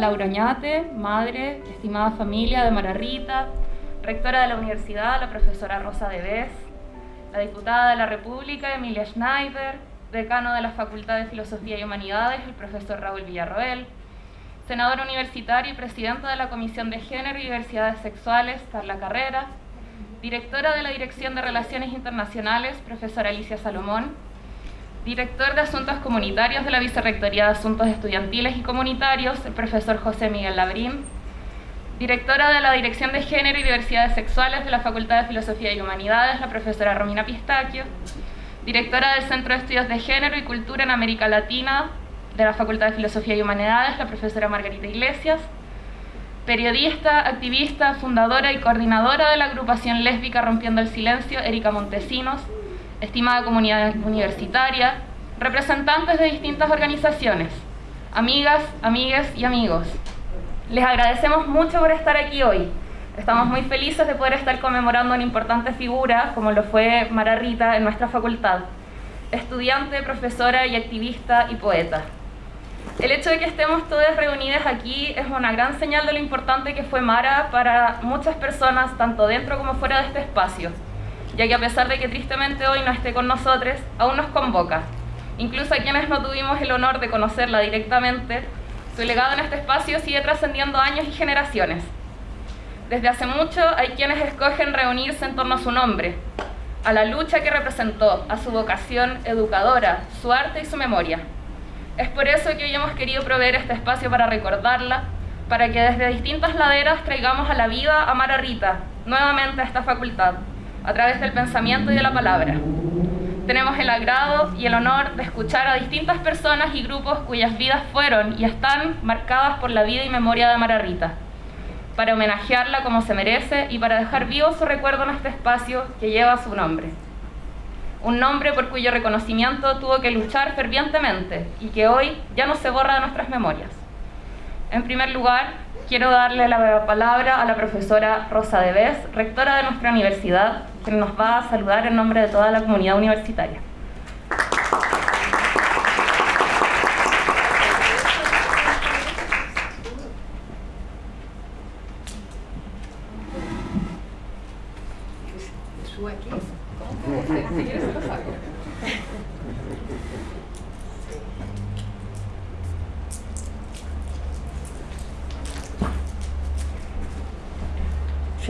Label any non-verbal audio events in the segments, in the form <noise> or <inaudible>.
Laura Oñate, madre, estimada familia de Mara Rita, rectora de la universidad, la profesora Rosa Debes, la diputada de la República, Emilia Schneider, decano de la Facultad de Filosofía y Humanidades, el profesor Raúl Villarroel, senador universitario y presidenta de la Comisión de Género y Diversidades Sexuales, Carla Carrera, directora de la Dirección de Relaciones Internacionales, profesora Alicia Salomón, director de Asuntos Comunitarios de la Vicerrectoría de Asuntos Estudiantiles y Comunitarios, el profesor José Miguel Labrín, directora de la Dirección de Género y Diversidades Sexuales de la Facultad de Filosofía y Humanidades, la profesora Romina Pistaquio, directora del Centro de Estudios de Género y Cultura en América Latina de la Facultad de Filosofía y Humanidades, la profesora Margarita Iglesias, periodista, activista, fundadora y coordinadora de la agrupación lésbica Rompiendo el Silencio, Erika Montesinos, estimada comunidad universitaria, representantes de distintas organizaciones, amigas, amigues y amigos. Les agradecemos mucho por estar aquí hoy. Estamos muy felices de poder estar conmemorando una importante figura como lo fue Mara Rita en nuestra facultad, estudiante, profesora y activista y poeta. El hecho de que estemos todas reunidas aquí es una gran señal de lo importante que fue Mara para muchas personas, tanto dentro como fuera de este espacio, ya que a pesar de que tristemente hoy no esté con nosotros, aún nos convoca. Incluso a quienes no tuvimos el honor de conocerla directamente, su legado en este espacio sigue trascendiendo años y generaciones. Desde hace mucho hay quienes escogen reunirse en torno a su nombre, a la lucha que representó, a su vocación educadora, su arte y su memoria. Es por eso que hoy hemos querido proveer este espacio para recordarla, para que desde distintas laderas traigamos a la vida a Mara Rita, nuevamente a esta facultad, a través del pensamiento y de la palabra. Tenemos el agrado y el honor de escuchar a distintas personas y grupos cuyas vidas fueron y están marcadas por la vida y memoria de Mara Rita, para homenajearla como se merece y para dejar vivo su recuerdo en este espacio que lleva su nombre. Un nombre por cuyo reconocimiento tuvo que luchar fervientemente y que hoy ya no se borra de nuestras memorias. En primer lugar, quiero darle la palabra a la profesora Rosa Debes, rectora de nuestra universidad, quien nos va a saludar en nombre de toda la comunidad universitaria.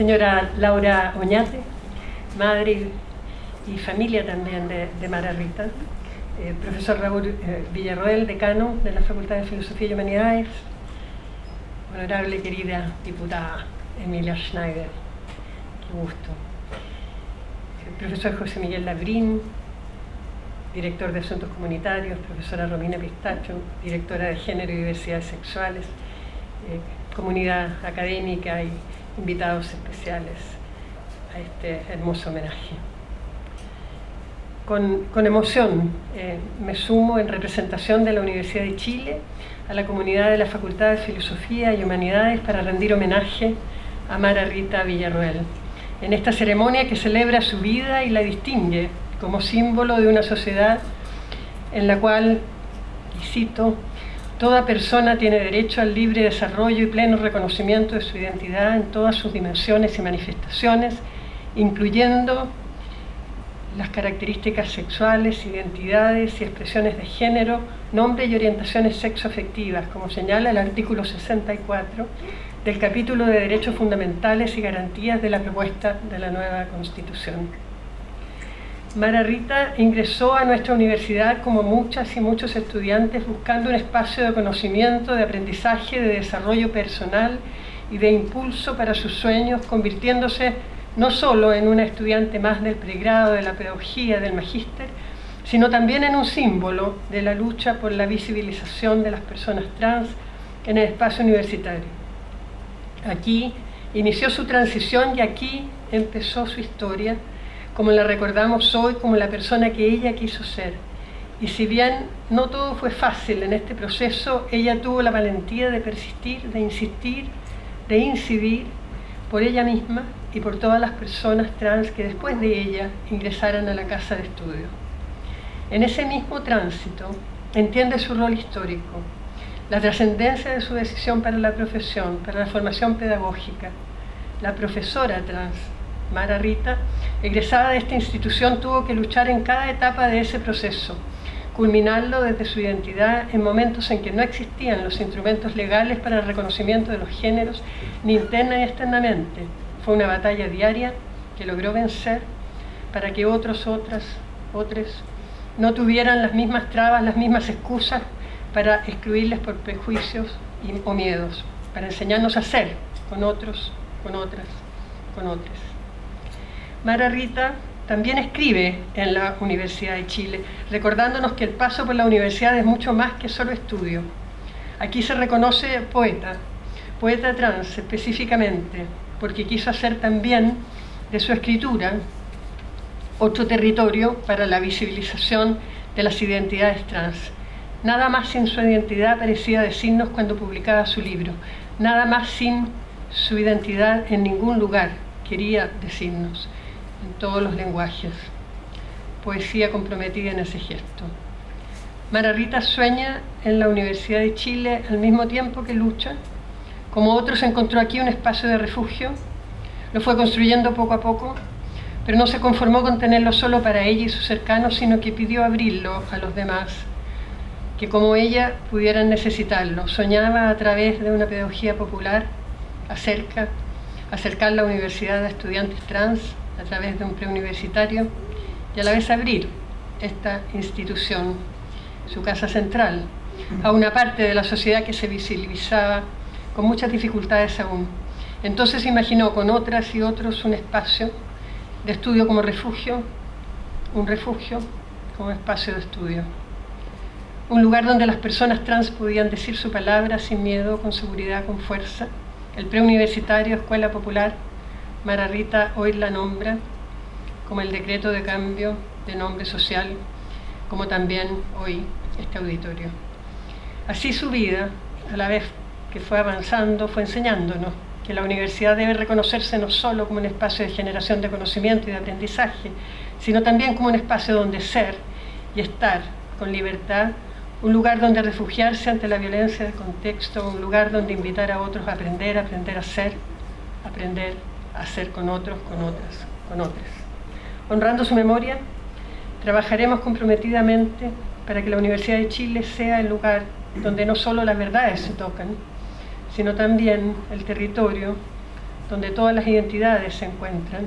señora Laura Oñate, madre y familia también de, Mara Rita, eh, profesor Raúl eh, Villarroel, decano de la Facultad de Filosofía y Humanidades, honorable querida diputada Emilia Schneider, qué gusto, profesor José Miguel Labrín, director de Asuntos Comunitarios, profesora Romina Pistacho, directora de Género y Diversidades Sexuales, eh, comunidad académica y invitados especiales a este hermoso homenaje. Con, con emoción eh, me sumo en representación de la Universidad de Chile a la comunidad de la Facultad de Filosofía y Humanidades para rendir homenaje a Mara Rita Villarroel en esta ceremonia que celebra su vida y la distingue como símbolo de una sociedad en la cual, y cito, Toda persona tiene derecho al libre desarrollo y pleno reconocimiento de su identidad en todas sus dimensiones y manifestaciones, incluyendo las características sexuales, identidades y expresiones de género, nombre y orientaciones sexoafectivas, como señala el artículo 64 del capítulo de Derechos Fundamentales y Garantías de la propuesta de la nueva Constitución. Mara Rita ingresó a nuestra universidad como muchas y muchos estudiantes buscando un espacio de conocimiento, de aprendizaje, de desarrollo personal y de impulso para sus sueños, convirtiéndose no solo en una estudiante más del pregrado de la pedagogía del magíster, sino también en un símbolo de la lucha por la visibilización de las personas trans en el espacio universitario. Aquí inició su transición y aquí empezó su historia como la recordamos hoy como la persona que ella quiso ser. Y si bien no todo fue fácil en este proceso, ella tuvo la valentía de persistir, de insistir, de incidir por ella misma y por todas las personas trans que después de ella ingresaran a la casa de estudio. En ese mismo tránsito entiende su rol histórico, la trascendencia de su decisión para la profesión, para la formación pedagógica. La profesora trans, Mara Rita, egresada de esta institución, tuvo que luchar en cada etapa de ese proceso, culminarlo desde su identidad en momentos en que no existían los instrumentos legales para el reconocimiento de los géneros, ni interna ni externamente. Fue una batalla diaria que logró vencer para que otros, otras, otros no tuvieran las mismas trabas, las mismas excusas para excluirles por prejuicios o miedos, para enseñarnos a ser con otros, con otras, con otros. Mara Rita también escribe en la Universidad de Chile, recordándonos que el paso por la universidad es mucho más que solo estudio. Aquí se reconoce poeta, poeta trans específicamente, porque quiso hacer también de su escritura otro territorio para la visibilización de las identidades trans. Nada más sin su identidad parecía decirnos cuando publicaba su libro, nada más sin su identidad en ningún lugar quería decirnos en todos los lenguajes. Poesía comprometida en ese gesto. Mara Rita sueña en la Universidad de Chile al mismo tiempo que lucha. Como otros encontró aquí un espacio de refugio. Lo fue construyendo poco a poco, pero no se conformó con tenerlo solo para ella y sus cercanos, sino que pidió abrirlo a los demás, que como ella pudieran necesitarlo. Soñaba a través de una pedagogía popular acerca, acercar la universidad a estudiantes trans, a través de un preuniversitario y a la vez abrir esta institución, su casa central, a una parte de la sociedad que se visibilizaba con muchas dificultades aún. Entonces imaginó con otras y otros un espacio de estudio como refugio, un refugio como espacio de estudio. Un lugar donde las personas trans podían decir su palabra sin miedo, con seguridad, con fuerza. El preuniversitario, escuela popular, Mara Rita hoy la nombra como el decreto de cambio de nombre social, como también hoy este auditorio. Así su vida, a la vez que fue avanzando, fue enseñándonos que la universidad debe reconocerse no solo como un espacio de generación de conocimiento y de aprendizaje, sino también como un espacio donde ser y estar con libertad, un lugar donde refugiarse ante la violencia del contexto, un lugar donde invitar a otros a aprender, aprender a ser, aprender hacer con otros, con otras, con otras. Honrando su memoria, trabajaremos comprometidamente para que la Universidad de Chile sea el lugar donde no solo las verdades se tocan, sino también el territorio donde todas las identidades se encuentran,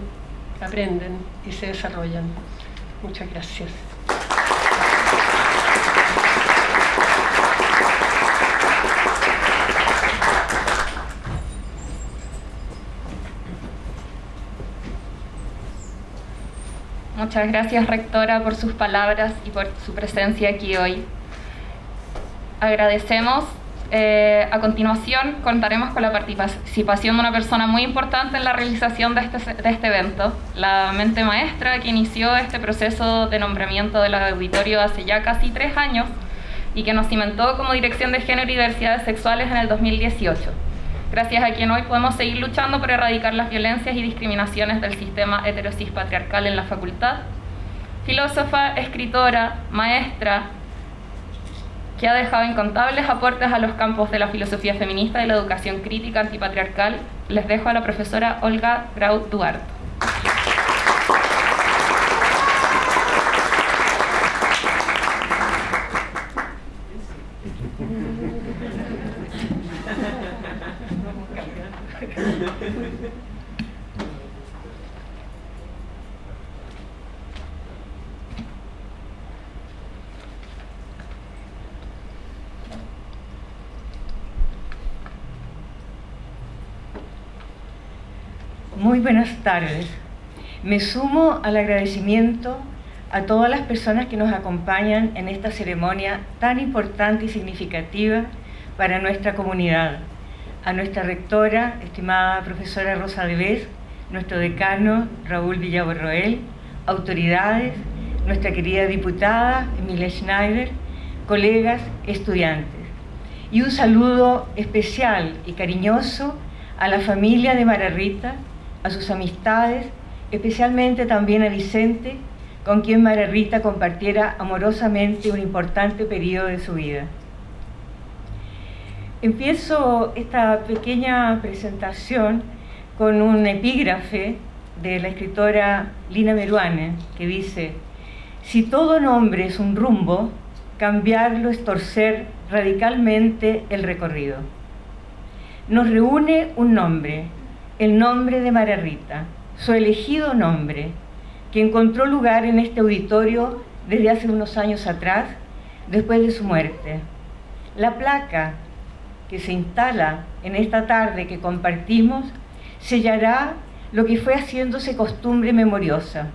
aprenden y se desarrollan. Muchas gracias. Muchas gracias, rectora, por sus palabras y por su presencia aquí hoy. Agradecemos. Eh, a continuación, contaremos con la participación de una persona muy importante en la realización de este, de este evento, la mente maestra que inició este proceso de nombramiento del auditorio hace ya casi tres años y que nos cimentó como Dirección de Género y Diversidades Sexuales en el 2018 gracias a quien hoy podemos seguir luchando por erradicar las violencias y discriminaciones del sistema heterosis patriarcal en la facultad. Filósofa, escritora, maestra, que ha dejado incontables aportes a los campos de la filosofía feminista y la educación crítica antipatriarcal, les dejo a la profesora Olga Grau Duarte. <laughs> Muy buenas tardes. Me sumo al agradecimiento a todas las personas que nos acompañan en esta ceremonia tan importante y significativa para nuestra comunidad. A nuestra rectora, estimada profesora Rosa Debes, nuestro decano Raúl Villaborroel, autoridades, nuestra querida diputada Emilia Schneider, colegas, estudiantes. Y un saludo especial y cariñoso a la familia de Mararrita, a sus amistades, especialmente también a Vicente, con quien María Rita compartiera amorosamente un importante periodo de su vida. Empiezo esta pequeña presentación con un epígrafe de la escritora Lina Meruane, que dice, si todo nombre es un rumbo, cambiarlo es torcer radicalmente el recorrido. Nos reúne un nombre, el nombre de María Rita, su elegido nombre, que encontró lugar en este auditorio desde hace unos años atrás, después de su muerte. La placa que se instala en esta tarde que compartimos sellará lo que fue haciéndose costumbre memoriosa.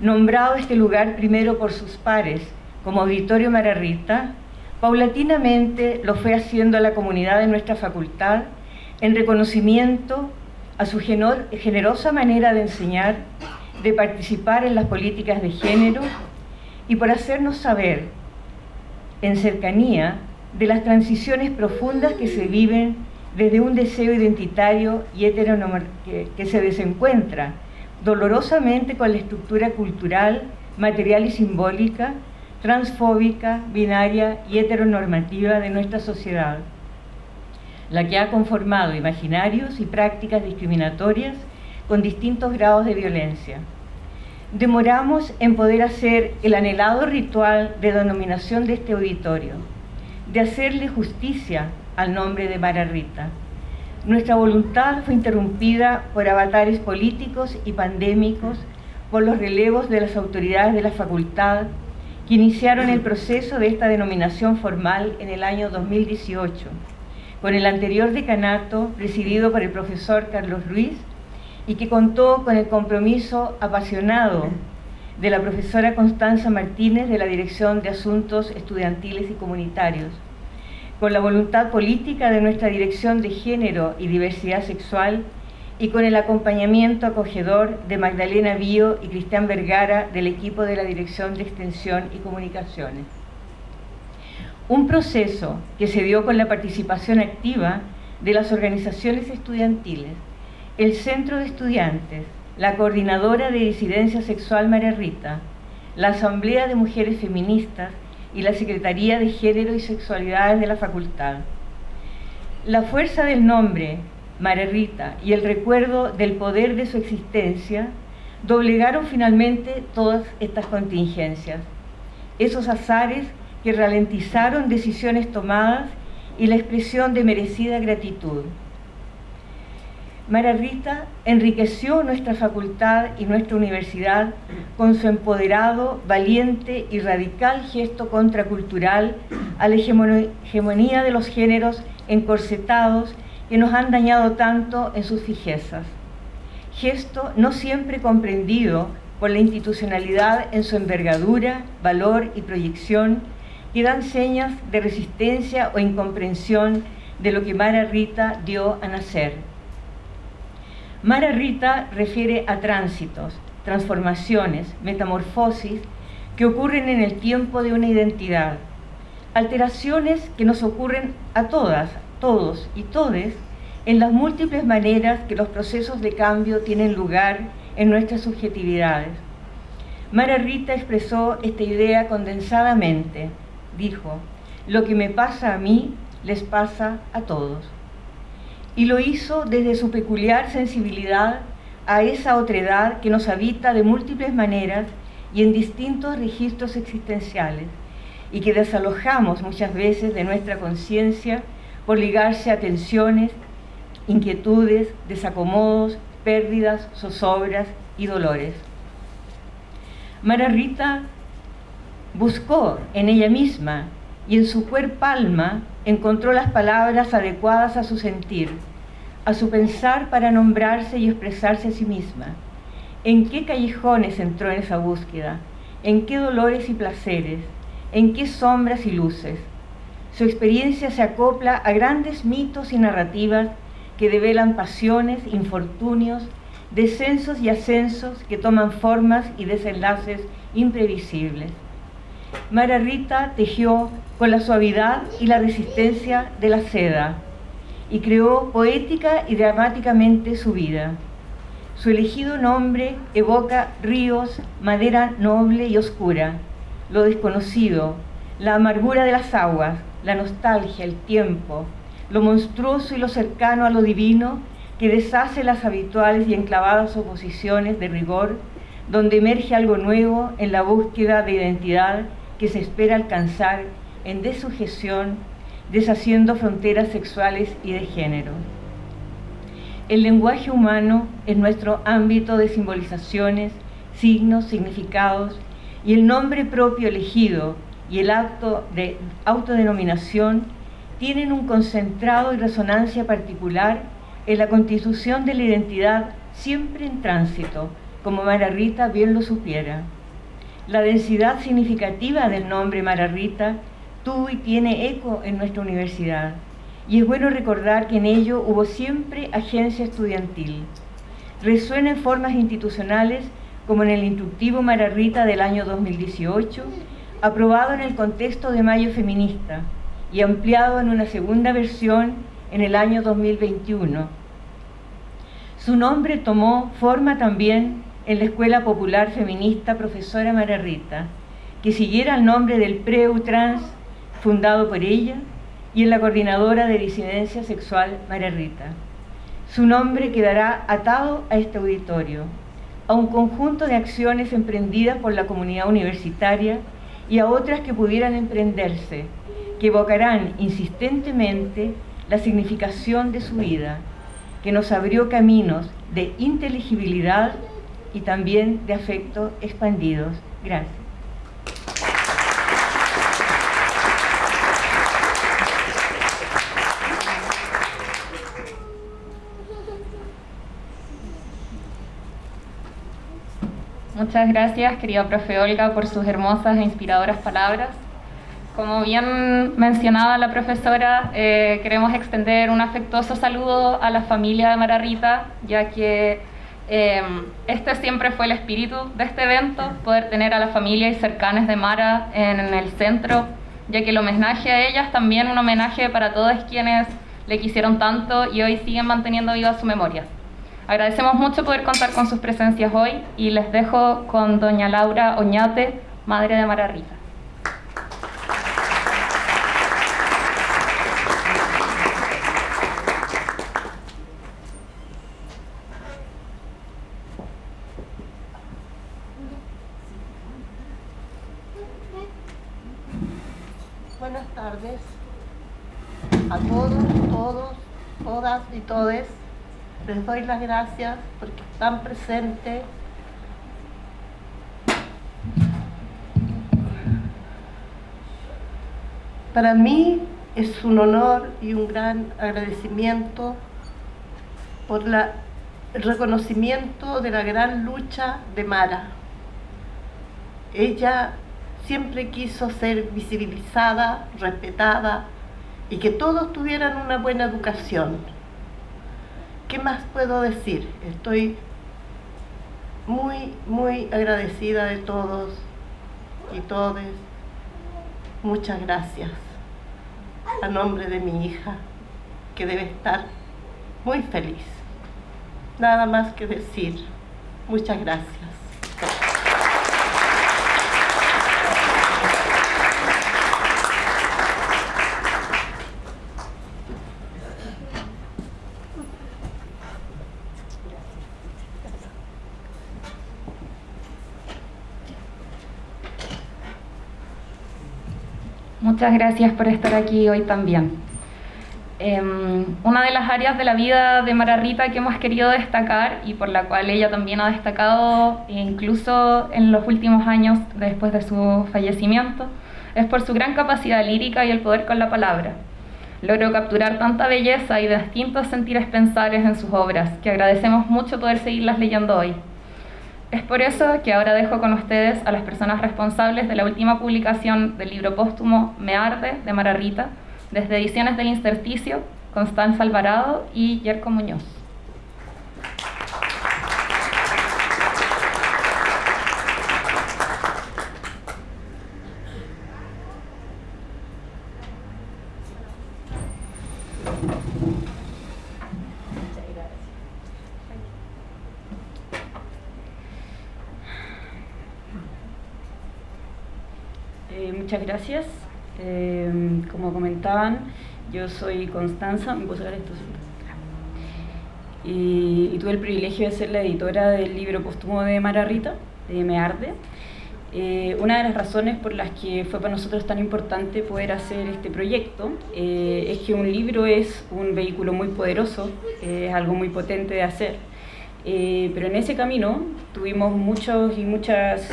Nombrado este lugar primero por sus pares como Auditorio Mararrita, paulatinamente lo fue haciendo a la comunidad de nuestra facultad en reconocimiento a su generosa manera de enseñar, de participar en las políticas de género y por hacernos saber en cercanía de las transiciones profundas que se viven desde un deseo identitario y heteronormativo que, se desencuentra dolorosamente con la estructura cultural, material y simbólica, transfóbica, binaria y heteronormativa de nuestra sociedad, la que ha conformado imaginarios y prácticas discriminatorias con distintos grados de violencia. Demoramos en poder hacer el anhelado ritual de denominación de este auditorio, de hacerle justicia al nombre de Mara Rita. Nuestra voluntad fue interrumpida por avatares políticos y pandémicos, por los relevos de las autoridades de la facultad, que iniciaron el proceso de esta denominación formal en el año 2018, con el anterior decanato presidido por el profesor Carlos Ruiz y que contó con el compromiso apasionado de la profesora Constanza Martínez de la Dirección de Asuntos Estudiantiles y Comunitarios, con la voluntad política de nuestra Dirección de Género y Diversidad Sexual y con el acompañamiento acogedor de Magdalena Bío y Cristian Vergara del equipo de la Dirección de Extensión y Comunicaciones. Un proceso que se dio con la participación activa de las organizaciones estudiantiles, el Centro de Estudiantes, la Coordinadora de Disidencia Sexual María Rita, la Asamblea de Mujeres Feministas y la Secretaría de Género y Sexualidades de la Facultad. La fuerza del nombre, María Rita, y el recuerdo del poder de su existencia doblegaron finalmente todas estas contingencias, esos azares que ralentizaron decisiones tomadas y la expresión de merecida gratitud. Mara Rita enriqueció nuestra facultad y nuestra universidad con su empoderado, valiente y radical gesto contracultural a la hegemonía de los géneros encorsetados que nos han dañado tanto en sus fijezas. Gesto no siempre comprendido por la institucionalidad en su envergadura, valor y proyección, que dan señas de resistencia o incomprensión de lo que Mara Rita dio a nacer Mara Rita refiere a tránsitos, transformaciones, metamorfosis que ocurren en el tiempo de una identidad, alteraciones que nos ocurren a todas, todos y todes en las múltiples maneras que los procesos de cambio tienen lugar en nuestras subjetividades. Mara Rita expresó esta idea condensadamente. Dijo, lo que me pasa a mí les pasa a todos y lo hizo desde su peculiar sensibilidad a esa otredad que nos habita de múltiples maneras y en distintos registros existenciales y que desalojamos muchas veces de nuestra conciencia por ligarse a tensiones, inquietudes, desacomodos, pérdidas, zozobras y dolores. Mara Rita buscó en ella misma y en su cuerpo alma encontró las palabras adecuadas a su sentir, a su pensar para nombrarse y expresarse a sí misma. ¿En qué callejones entró en esa búsqueda? ¿En qué dolores y placeres? ¿En qué sombras y luces? Su experiencia se acopla a grandes mitos y narrativas que develan pasiones, infortunios, descensos y ascensos que toman formas y desenlaces imprevisibles. Mara Rita tejió con la suavidad y la resistencia de la seda y creó poética y dramáticamente su vida. Su elegido nombre evoca ríos, madera noble y oscura, lo desconocido, la amargura de las aguas, la nostalgia, el tiempo, lo monstruoso y lo cercano a lo divino, que deshace las habituales y enclavadas oposiciones de rigor, donde emerge algo nuevo en la búsqueda de identidad que se espera alcanzar en desujeción, deshaciendo fronteras sexuales y de género. El lenguaje humano es nuestro ámbito de simbolizaciones, signos, significados, y el nombre propio elegido y el acto de autodenominación tienen un concentrado y resonancia particular en la constitución de la identidad siempre en tránsito, como Mara Rita bien lo supiera. La densidad significativa del nombre Mara Rita tuvo y tiene eco en nuestra universidad, y es bueno recordar que en ello hubo siempre agencia estudiantil. Resuena en formas institucionales como en el instructivo Mara Rita del año 2018, aprobado en el contexto de Mayo Feminista y ampliado en una segunda versión en el año 2021. Su nombre tomó forma también en la Escuela Popular Feminista Profesora María Rita, que siguiera el nombre del Preutrans fundado por ella y en la Coordinadora de Disidencia Sexual María Rita. Su nombre quedará atado a este auditorio, a un conjunto de acciones emprendidas por la comunidad universitaria y a otras que pudieran emprenderse, que evocarán insistentemente la significación de su vida, que nos abrió caminos de inteligibilidad y también de afecto expandidos. Gracias. Muchas gracias, querida profe Olga, por sus hermosas e inspiradoras palabras. Como bien mencionaba la profesora, eh, queremos extender un afectuoso saludo a la familia de Mara Rita, ya que eh, este siempre fue el espíritu de este evento, poder tener a la familia y cercanes de Mara en, en el centro, ya que el homenaje a ellas también un homenaje para todos quienes le quisieron tanto y hoy siguen manteniendo viva su memoria. Agradecemos mucho poder contar con sus presencias hoy y les dejo con doña Laura Oñate, madre de Mara Rita. Buenas tardes a todos, todos, todas y todes. Les doy las gracias porque están presentes. Para mí es un honor y un gran agradecimiento por el reconocimiento de la gran lucha de Mara. Ella siempre quiso ser visibilizada, respetada y que todos tuvieran una buena educación. ¿Qué más puedo decir? Estoy muy, muy agradecida de todos y todes. Muchas gracias. A nombre de mi hija, que debe estar muy feliz. Nada más que decir. Muchas gracias. Muchas gracias por estar aquí hoy también. Eh, una de las áreas de la vida de Mara Rita que hemos querido destacar y por la cual ella también ha destacado incluso en los últimos años después de su fallecimiento es por su gran capacidad lírica y el poder con la palabra. Logró capturar tanta belleza y distintos sentires pensares en sus obras que agradecemos mucho poder seguirlas leyendo hoy. Es por eso que ahora dejo con ustedes a las personas responsables de la última publicación del libro póstumo Me Arde de Mara Rita, desde Ediciones del Intersticio, Constanza Alvarado y Yerko Muñoz. Eh, muchas gracias. Eh, como comentaban, Yo soy Constanza, ¿me sacar esto? Y, y, tuve el privilegio de ser la editora del libro póstumo de Mara Rita, de Me Arde. Eh, una de las razones por las que fue para nosotros tan importante poder hacer este proyecto eh, es que un libro es un vehículo muy poderoso, es algo muy potente de hacer. Eh, pero en ese camino tuvimos muchos y muchas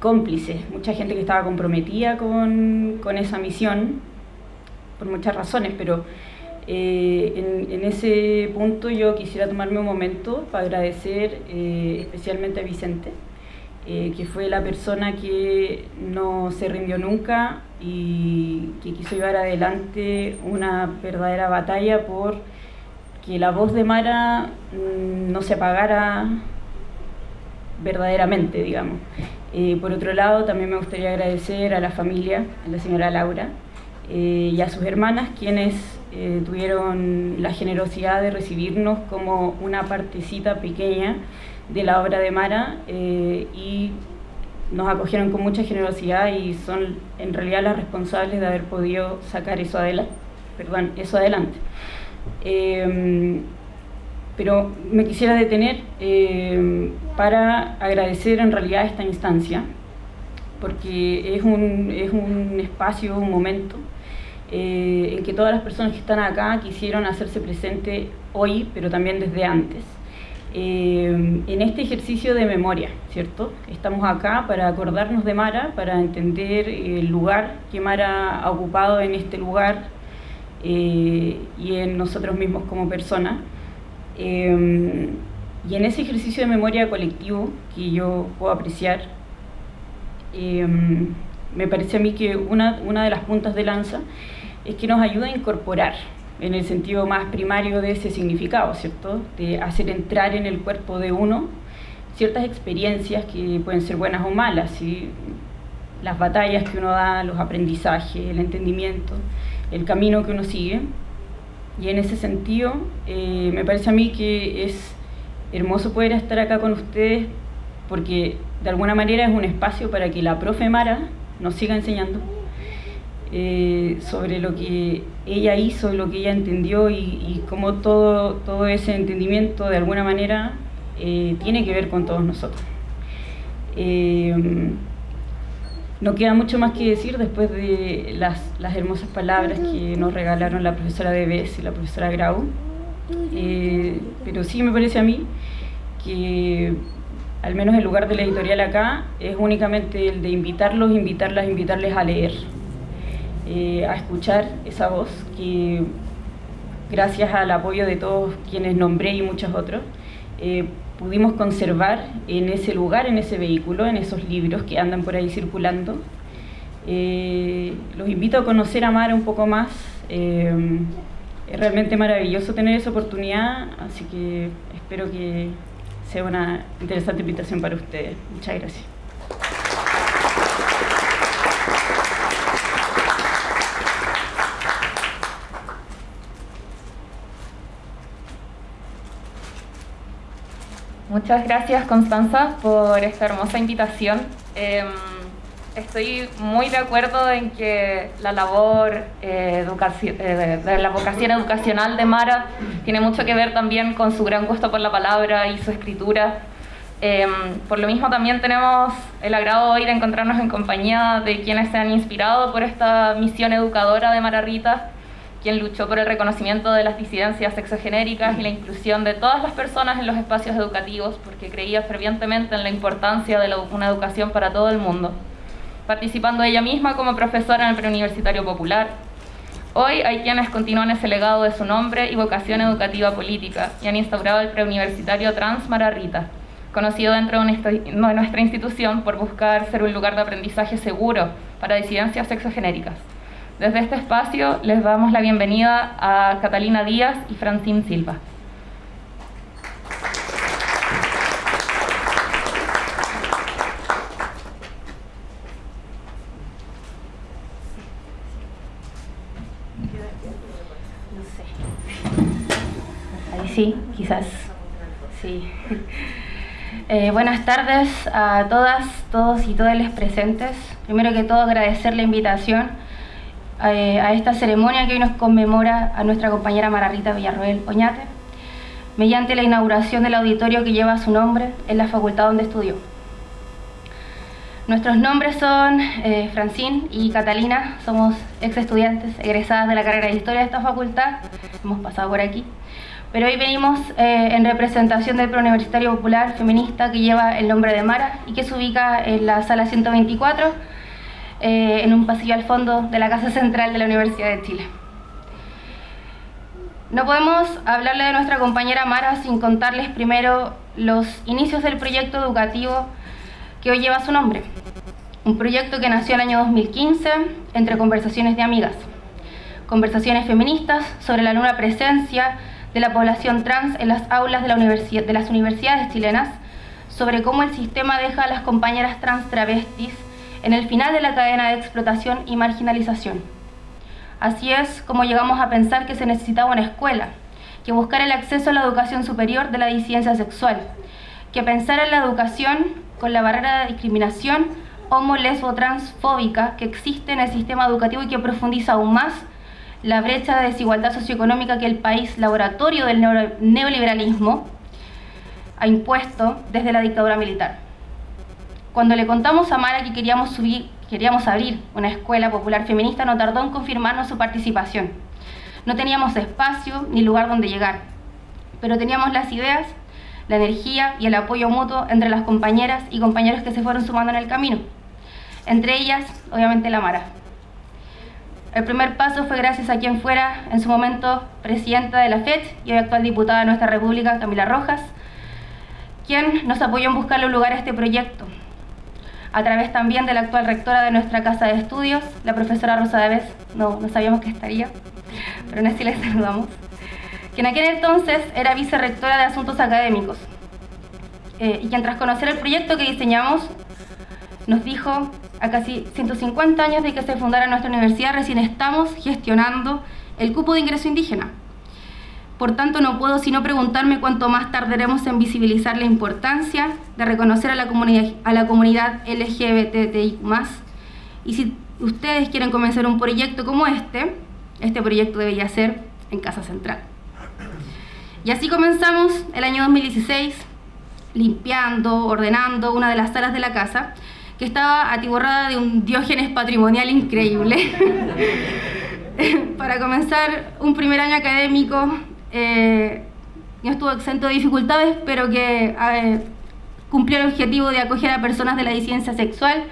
cómplices, mucha gente que estaba comprometida con, con esa misión, por muchas razones, pero en, en, ese punto yo quisiera tomarme un momento para agradecer especialmente a Vicente, eh, que fue la persona que no se rindió nunca y que quiso llevar adelante una verdadera batalla por que la voz de Mara mm, no se apagara verdaderamente, digamos. Eh, por otro lado, también me gustaría agradecer a la familia, a la señora Laura eh, y a sus hermanas, quienes tuvieron la generosidad de recibirnos como una partecita pequeña de la obra de Mara eh, y nos acogieron con mucha generosidad y son en realidad las responsables de haber podido sacar eso adelante. Perdón, eso adelante. Pero me quisiera detener em, para agradecer en realidad esta instancia, porque es un, es un espacio, un momento eh, en que todas las personas que están acá quisieron hacerse presente hoy, pero también desde antes. Eh, en este ejercicio de memoria, ¿cierto? Estamos acá para acordarnos de Mara, para entender el lugar que Mara ha ocupado en este lugar eh, y en nosotros mismos como personas. Eh, y en ese ejercicio de memoria colectivo que yo puedo apreciar, me parece a mí que una, una de las puntas de lanza es que nos ayuda a incorporar en el sentido más primario de ese significado, ¿cierto? De hacer entrar en el cuerpo de uno ciertas experiencias que pueden ser buenas o malas, las batallas que uno da, los aprendizajes, el entendimiento, el camino que uno sigue. Y en ese sentido, eh, me parece a mí que es hermoso poder estar acá con ustedes porque de alguna manera es un espacio para que la profe Mara nos siga enseñando eh, sobre lo que ella hizo, lo que ella entendió y, cómo todo, todo ese entendimiento de alguna manera eh, tiene que ver con todos nosotros. Eh, no queda mucho más que decir después de las, las hermosas palabras que nos regalaron la profesora Debes y la profesora Grau, pero sí me parece a mí que al menos el lugar de la editorial acá es únicamente el de invitarlos, invitarlas, invitarles a leer eh, a escuchar esa voz que gracias al apoyo de todos quienes nombré y muchos otros, eh, pudimos conservar en ese lugar, en ese vehículo, en esos libros que andan por ahí circulando. Eh, los invito a conocer a Mara un poco más. es realmente maravilloso tener esa oportunidad, así que espero que sea una interesante invitación para ustedes. Muchas gracias. Muchas gracias Constanza por esta hermosa invitación. Em, estoy muy de acuerdo en que la labor eh, eh, de la vocación educacional de Mara tiene mucho que ver también con su gran gusto por la palabra y su escritura. Em, por lo mismo también tenemos el agrado hoy de encontrarnos en compañía de quienes se han inspirado por esta misión educadora de Mara Rita quien luchó por el reconocimiento de las disidencias sexogenéricas y la inclusión de todas las personas en los espacios educativos, porque creía fervientemente en la importancia de una educación para todo el mundo, participando ella misma como profesora en el preuniversitario popular. Hoy hay quienes continúan ese legado de su nombre y vocación educativa política y han instaurado el preuniversitario Trans Rita, conocido dentro de nuestra institución por buscar ser un lugar de aprendizaje seguro para disidencias sexogenéricas. Desde este espacio les damos la bienvenida a Catalina Díaz y Francine Silva. Sí, quizás. Sí. Eh, buenas tardes a todas, todos y todas las presentes. Primero que todo agradecer la invitación eh, a esta ceremonia que hoy nos conmemora a nuestra compañera Mararrita Villarroel Oñate, mediante la inauguración del auditorio que lleva su nombre en la facultad donde estudió. Nuestros nombres son eh, Francine y Catalina, somos ex estudiantes egresadas de la carrera de Historia de esta facultad, hemos pasado por aquí, pero hoy venimos eh, en representación del Preuniversitario Popular Feminista que lleva el nombre de Mara y que se ubica en la sala 124, eh, en un pasillo al fondo de la Casa Central de la Universidad de Chile. No podemos hablarle de nuestra compañera Mara sin contarles primero los inicios del proyecto educativo que hoy lleva su nombre. Un proyecto que nació el año 2015 entre conversaciones de amigas. Conversaciones feministas sobre la nula presencia de la población trans en las aulas de, la de las universidades chilenas, sobre cómo el sistema deja a las compañeras trans travestis en el final de la cadena de explotación y marginalización. Así es como llegamos a pensar que se necesitaba una escuela, que buscara el acceso a la educación superior de la disidencia sexual, que pensara en la educación con la barrera de discriminación homo, lesbo, transfóbica que existe en el sistema educativo y que profundiza aún más la brecha de desigualdad socioeconómica que el país laboratorio del neoliberalismo ha impuesto desde la dictadura militar. Cuando le contamos a Mara que queríamos, subir, queríamos abrir una escuela popular feminista, no tardó en confirmarnos su participación. No teníamos espacio ni lugar donde llegar, pero teníamos las ideas la energía y el apoyo mutuo entre las compañeras y compañeros que se fueron sumando en el camino. Entre ellas, obviamente, la Mara. El primer paso fue gracias a quien fuera en su momento presidenta de la FED y hoy actual diputada de nuestra República, Camila Rojas, quien nos apoyó en buscarle un lugar a este proyecto, a través también de la actual rectora de nuestra casa de estudios, la profesora Rosa Deves, no, no sabíamos que estaría, pero en este le saludamos. Que en aquel entonces era vicerrectora de Asuntos Académicos, eh, y quien tras conocer el proyecto que diseñamos, nos dijo, a casi 150 años de que se fundara nuestra universidad, recién estamos gestionando el cupo de ingreso indígena. Por tanto, no puedo sino preguntarme cuánto más tardaremos en visibilizar la importancia de reconocer a la comunidad, a la LGBTI+. Y si ustedes quieren comenzar un proyecto como este, este proyecto debería ser en Casa Central. Y así comenzamos el año 2016, limpiando, ordenando una de las salas de la casa, que estaba atiborrada de un diógenes patrimonial increíble. <laughs> Para comenzar un primer año académico, eh, no estuvo exento de dificultades, pero que cumplió el objetivo de acoger a personas de la disidencia sexual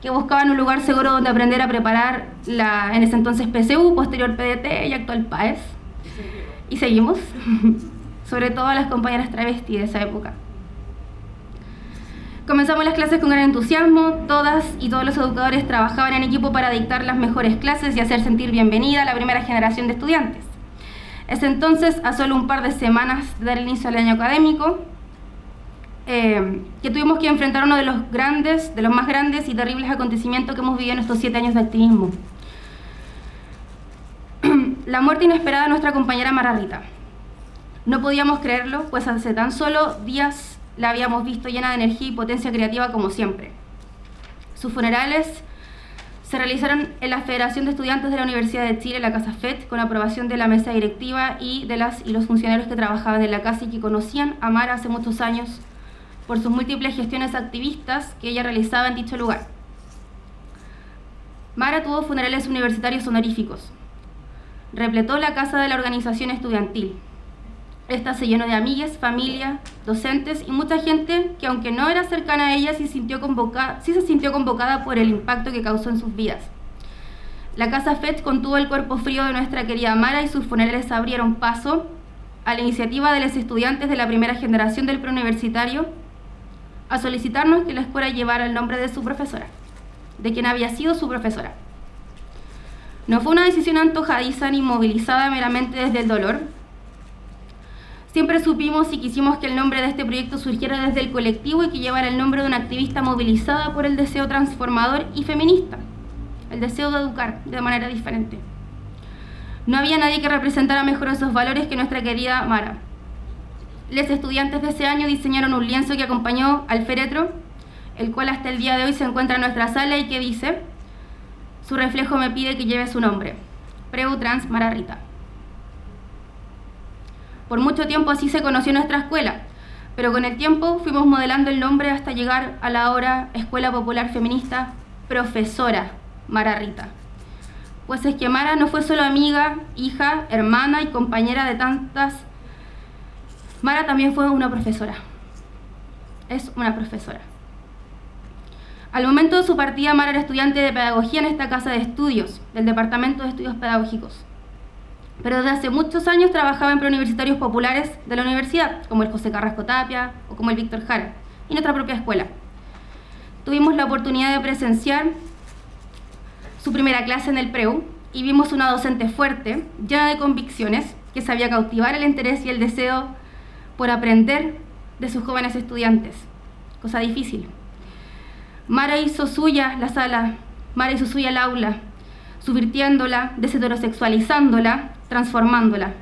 que buscaban un lugar seguro donde aprender a preparar la en ese entonces PCU, posterior PDT y actual PAES y seguimos, <laughs> sobre todo a las compañeras travestis de esa época. Comenzamos las clases con gran entusiasmo, todas y todos los educadores trabajaban en equipo para dictar las mejores clases y hacer sentir bienvenida a la primera generación de estudiantes. Es entonces, a solo un par de semanas de dar inicio al año académico, eh, que tuvimos que enfrentar uno de los grandes, de los más grandes y terribles acontecimientos que hemos vivido en estos siete años de activismo <clears throat> la muerte inesperada de nuestra compañera Mararrita. No podíamos creerlo, pues hace tan solo días la habíamos visto llena de energía y potencia creativa como siempre. Sus funerales se realizaron en la Federación de Estudiantes de la Universidad de Chile, la Casa FED, con aprobación de la mesa directiva y de las y los funcionarios que trabajaban en la casa y que conocían a Mara hace muchos años por sus múltiples gestiones activistas que ella realizaba en dicho lugar. Mara tuvo funerales universitarios honoríficos, repletó la casa de la organización estudiantil. Esta se llenó de amigas, familia, docentes y mucha gente que aunque no era cercana a ella, sí, sintió sí se sintió convocada por el impacto que causó en sus vidas. La Casa FED contuvo el cuerpo frío de nuestra querida Mara y sus funerales abrieron paso a la iniciativa de los estudiantes de la primera generación del preuniversitario a solicitarnos que la escuela llevara el nombre de su profesora, de quien había sido su profesora. No fue una decisión antojadiza ni movilizada meramente desde el dolor. Siempre supimos y quisimos que el nombre de este proyecto surgiera desde el colectivo y que llevara el nombre de una activista movilizada por el deseo transformador y feminista, el deseo de educar de manera diferente. No había nadie que representara mejor esos valores que nuestra querida Mara. Los estudiantes de ese año diseñaron un lienzo que acompañó al féretro, el cual hasta el día de hoy se encuentra en nuestra sala y que dice su reflejo me pide que lleve su nombre, Preu Trans Mara Rita. Por mucho tiempo así se conoció nuestra escuela, pero con el tiempo fuimos modelando el nombre hasta llegar a la ahora Escuela Popular Feminista Profesora Mara Rita. Pues es que Mara no fue solo amiga, hija, hermana y compañera de tantas. Mara también fue una profesora. Es una profesora. Al momento de su partida, Mara era estudiante de pedagogía en esta casa de estudios del Departamento de Estudios Pedagógicos pero desde hace muchos años trabajaba en preuniversitarios populares de la universidad, como el José Carrasco Tapia o como el Víctor Jara, y nuestra propia escuela. Tuvimos la oportunidad de presenciar su primera clase en el PREU y vimos una docente fuerte, llena de convicciones, que sabía cautivar el interés y el deseo por aprender de sus jóvenes estudiantes, cosa difícil. Mara hizo suya la sala, Mara hizo suya el aula, subvirtiéndola, desheterosexualizándola transformándola.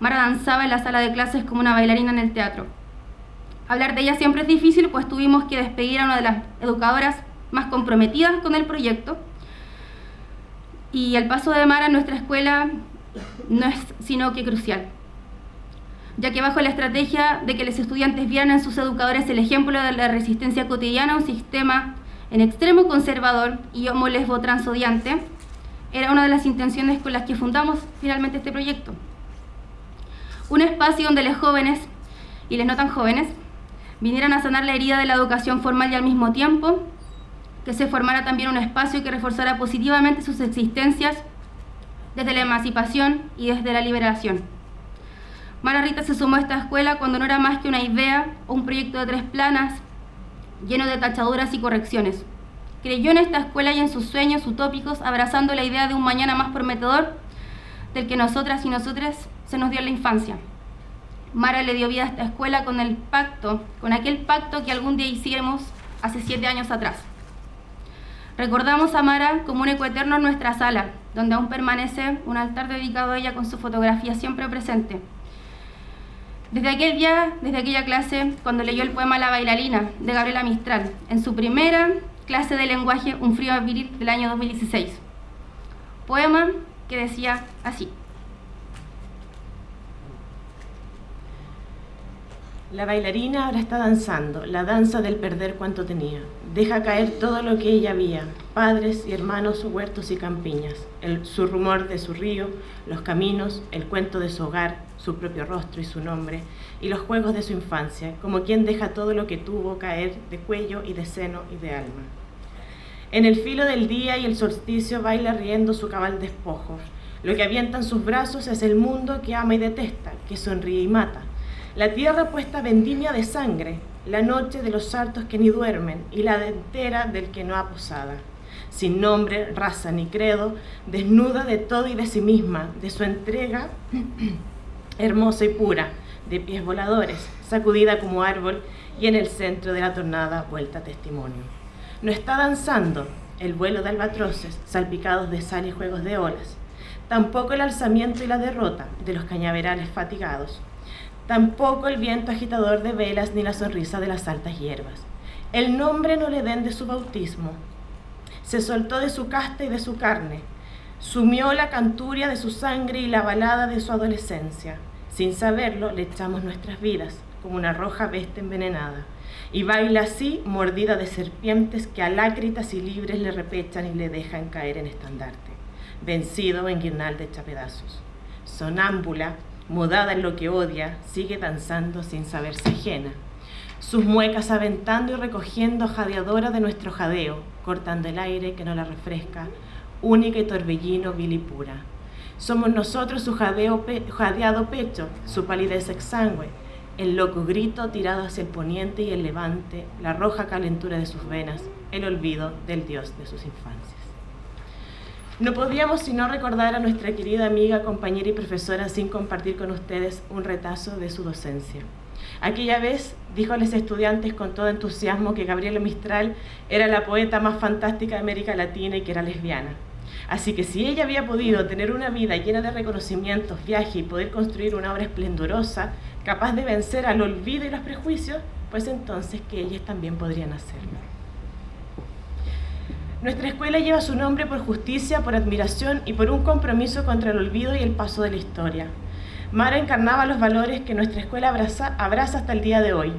Mara danzaba en la sala de clases como una bailarina en el teatro. Hablar de ella siempre es difícil, pues tuvimos que despedir a una de las educadoras más comprometidas con el proyecto. Y el paso de Mara en nuestra escuela no es sino que crucial, ya que bajo la estrategia de que los estudiantes vieran en sus educadores el ejemplo de la resistencia cotidiana a un sistema en extremo conservador y homo lesbo transodiante, era una de las intenciones con las que fundamos finalmente este proyecto. Un espacio donde los jóvenes y les no tan jóvenes vinieran a sanar la herida de la educación formal y al mismo tiempo que se formara también un espacio que reforzara positivamente sus existencias desde la emancipación y desde la liberación. Mara Rita se sumó a esta escuela cuando no era más que una idea o un proyecto de tres planas lleno de tachaduras y correcciones creyó en esta escuela y en sus sueños utópicos, abrazando la idea de un mañana más prometedor del que nosotras y nosotros se nos dio en la infancia. Mara le dio vida a esta escuela con el pacto, con aquel pacto que algún día hicimos hace siete años atrás. Recordamos a Mara como un eco eterno en nuestra sala, donde aún permanece un altar dedicado a ella con su fotografía siempre presente. Desde aquel día, desde aquella clase, cuando leyó el poema La bailarina de Gabriela Mistral, en su primera clase de lenguaje Un frío viril del año 2016. Poema que decía así. La bailarina ahora está danzando, la danza del perder cuanto tenía. Deja caer todo lo que ella había, padres y hermanos, huertos y campiñas, el, su rumor de su río, los caminos, el cuento de su hogar, su propio rostro y su nombre, y los juegos de su infancia, como quien deja todo lo que tuvo caer de cuello y de seno y de alma. En el filo del día y el solsticio baila riendo su cabal despojo. Lo que avienta en sus brazos es el mundo que ama y detesta, que sonríe y mata la tierra puesta vendimia de sangre, la noche de los sartos que ni duermen y la entera del que no ha posada. Sin nombre, raza ni credo, desnuda de todo y de sí misma, de su entrega <clears throat> hermosa y pura, de pies voladores, sacudida como árbol y en el centro de la tornada vuelta testimonio. No está danzando el vuelo de albatroces, salpicados de sal y juegos de olas, tampoco el alzamiento y la derrota de los cañaverales fatigados, tampoco el viento agitador de velas ni la sonrisa de las altas hierbas. El nombre no le den de su bautismo. Se soltó de su casta y de su carne, sumió la canturia de su sangre y la balada de su adolescencia. Sin saberlo, le echamos nuestras vidas como una roja bestia envenenada. Y baila así, mordida de serpientes que alácritas y libres le repechan y le dejan caer en estandarte, vencido en guirnalda hecha pedazos. Sonámbula, mudada en lo que odia, sigue danzando sin saberse ajena. Sus muecas aventando y recogiendo jadeadora de nuestro jadeo, cortando el aire que no la refresca, única y torbellino vil y pura. Somos nosotros su jadeado pecho, su palidez exangüe, el loco grito tirado hacia el poniente y el levante, la roja calentura de sus venas, el olvido del dios de sus infancias. No podíamos sino recordar a nuestra querida amiga, compañera y profesora sin compartir con ustedes un retazo de su docencia. Aquella vez dijo a los estudiantes con todo entusiasmo que Gabriela Mistral era la poeta más fantástica de América Latina y que era lesbiana. Así que si ella había podido tener una vida llena de reconocimientos, viaje y poder construir una obra esplendorosa, capaz de vencer al olvido y los prejuicios, pues entonces que ellas también podrían hacerlo. Nuestra escuela lleva su nombre por justicia, por admiración y por un compromiso contra el olvido y el paso de la historia. Mara encarnaba los valores que nuestra escuela abraza, hasta el día de hoy.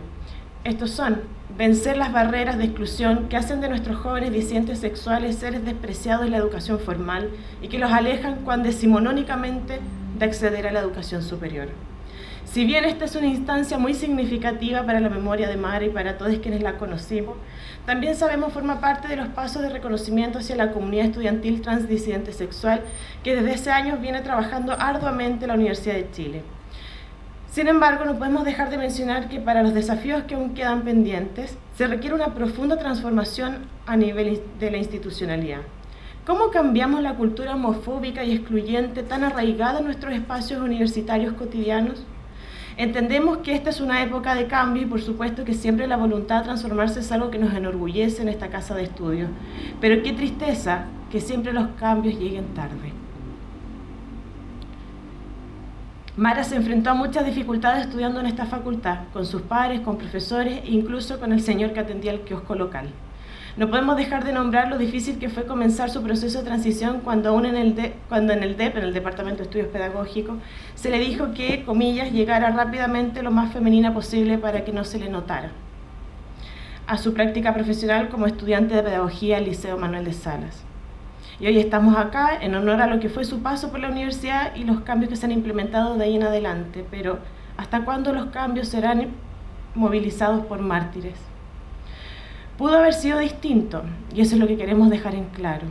Estos son vencer las barreras de exclusión que hacen de nuestros jóvenes disidentes sexuales seres despreciados en la educación formal y que los alejan cuán decimonónicamente de acceder a la educación superior. Si bien esta es una instancia muy significativa para la memoria de Mara y para todos quienes la conocimos, también sabemos forma parte de los pasos de reconocimiento hacia la comunidad estudiantil transdisidente sexual que desde ese año viene trabajando arduamente la Universidad de Chile. Sin embargo, no podemos dejar de mencionar que para los desafíos que aún quedan pendientes, se requiere una profunda transformación a nivel de la institucionalidad. ¿Cómo cambiamos la cultura homofóbica y excluyente tan arraigada en nuestros espacios universitarios cotidianos? Entendemos que esta es una época de cambio y por supuesto que siempre la voluntad de transformarse es algo que nos enorgullece en esta casa de estudios. Pero qué tristeza que siempre los cambios lleguen tarde. Mara se enfrentó a muchas dificultades estudiando en esta facultad, con sus padres, con profesores e incluso con el señor que atendía el kiosco local. No podemos dejar de nombrar lo difícil que fue comenzar su proceso de transición cuando aún en el, cuando en el DEP, en el Departamento de Estudios Pedagógicos, se le dijo que, comillas, llegara rápidamente lo más femenina posible para que no se le notara. A su práctica profesional como estudiante de Pedagogía al Liceo Manuel de Salas. Y hoy estamos acá en honor a lo que fue su paso por la universidad y los cambios que se han implementado de ahí en adelante. Pero, ¿hasta cuándo los cambios serán movilizados por mártires? Pudo haber sido distinto, y eso es lo que queremos dejar en claro.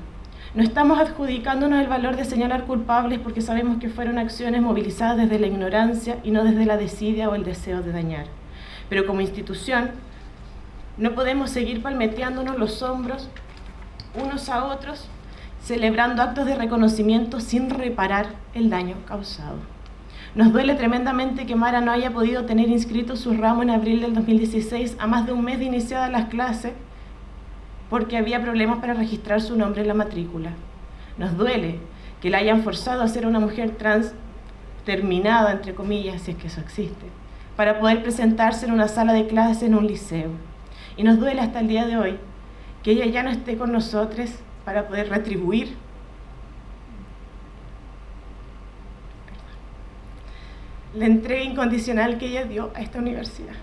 No estamos adjudicándonos el valor de señalar culpables porque sabemos que fueron acciones movilizadas desde la ignorancia y no desde la desidia o el deseo de dañar. Pero como institución, no podemos seguir palmeteándonos los hombros unos a otros, celebrando actos de reconocimiento sin reparar el daño causado. Nos duele tremendamente que Mara no haya podido tener inscrito su ramo en abril del 2016 a más de un mes de iniciadas las clases porque había problemas para registrar su nombre en la matrícula. Nos duele que la hayan forzado a ser una mujer trans terminada, entre comillas, si es que eso existe, para poder presentarse en una sala de clases en un liceo. Y nos duele hasta el día de hoy que ella ya no esté con nosotros para poder retribuir la entrega incondicional que ella dio a esta universidad.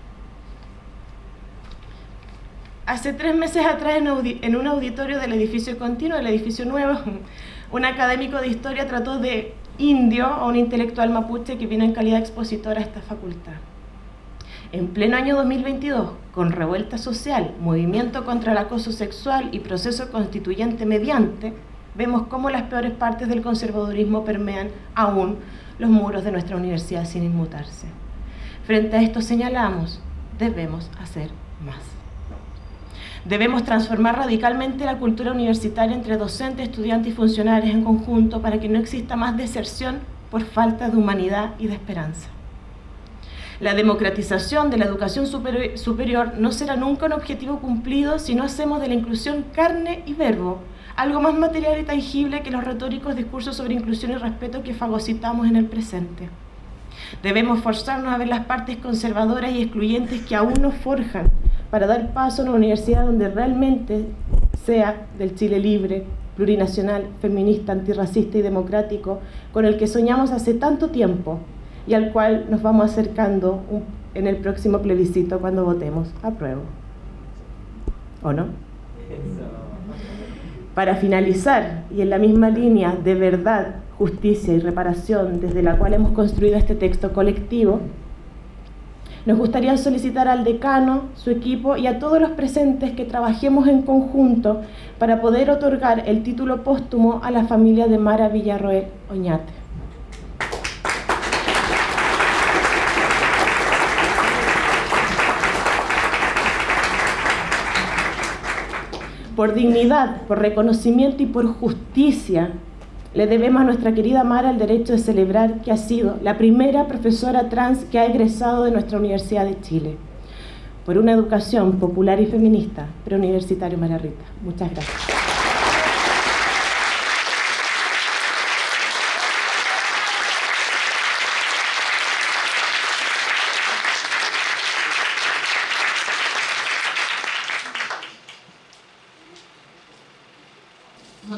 Hace tres meses atrás, en, un auditorio del edificio continuo, del edificio nuevo, <laughs> un académico de historia trató de indio a un intelectual mapuche que vino en calidad expositora a esta facultad. En pleno año 2022, con revuelta social, movimiento contra el acoso sexual y proceso constituyente mediante, vemos cómo las peores partes del conservadurismo permean aún los muros de nuestra universidad sin inmutarse. Frente a esto señalamos, debemos hacer más. Debemos transformar radicalmente la cultura universitaria entre docentes, estudiantes y funcionarios en conjunto para que no exista más deserción por falta de humanidad y de esperanza. La democratización de la educación superior no será nunca un objetivo cumplido si no hacemos de la inclusión carne y verbo, algo más material y tangible que los retóricos discursos sobre inclusión y respeto que fagocitamos en el presente. Debemos forzarnos a ver las partes conservadoras y excluyentes que aún nos forjan para dar paso a una universidad donde realmente sea del Chile libre, plurinacional, feminista, antirracista y democrático, con el que soñamos hace tanto tiempo y al cual nos vamos acercando en el próximo plebiscito cuando votemos a prueba. ¿O no? Para finalizar, y en la misma línea de verdad, justicia y reparación desde la cual hemos construido este texto colectivo, nos gustaría solicitar al decano, su equipo y a todos los presentes que trabajemos en conjunto para poder otorgar el título póstumo a la familia de Mara Villarroel Oñate. Por dignidad, por reconocimiento y por justicia, le debemos a nuestra querida Mara el derecho de celebrar que ha sido la primera profesora trans que ha egresado de nuestra Universidad de Chile. Por una educación popular y feminista, preuniversitario María Rita. Muchas gracias.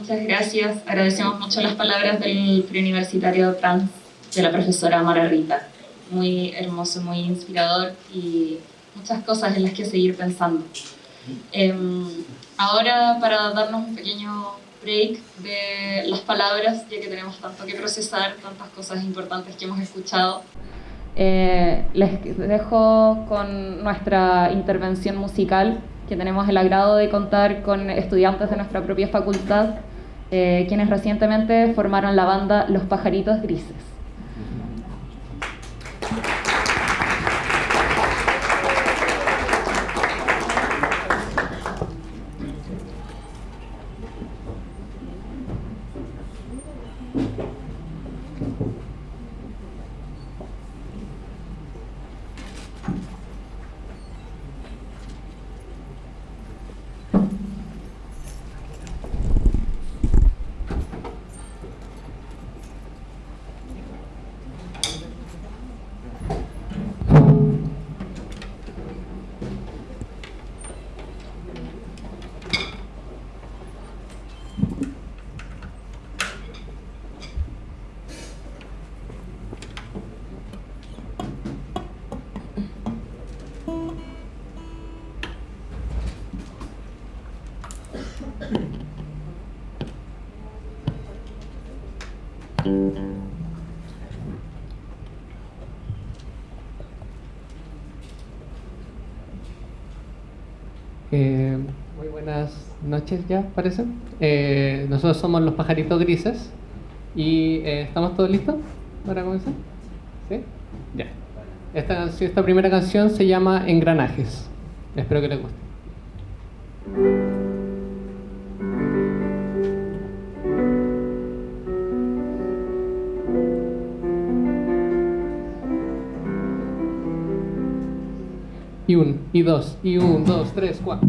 Muchas gracias. Agradecemos mucho las palabras del preuniversitario trans de la profesora Mara Rita. Muy hermoso, muy inspirador y muchas cosas en las que seguir pensando. Em, ahora, para darnos un pequeño break de las palabras, ya que tenemos tanto que procesar, tantas cosas importantes que hemos escuchado, eh, les dejo con nuestra intervención musical, que tenemos el agrado de contar con estudiantes de nuestra propia facultad, eh, quienes recientemente formaron la banda Los Pajaritos Grises. Ya, parece. Eh, nosotros somos los pajaritos grises y eh, ¿estamos todos listos para comenzar? ¿Sí? Ya. Esta, esta primera canción se llama Engranajes. Espero que les guste. Y un, y dos, y un, dos, tres, cuatro.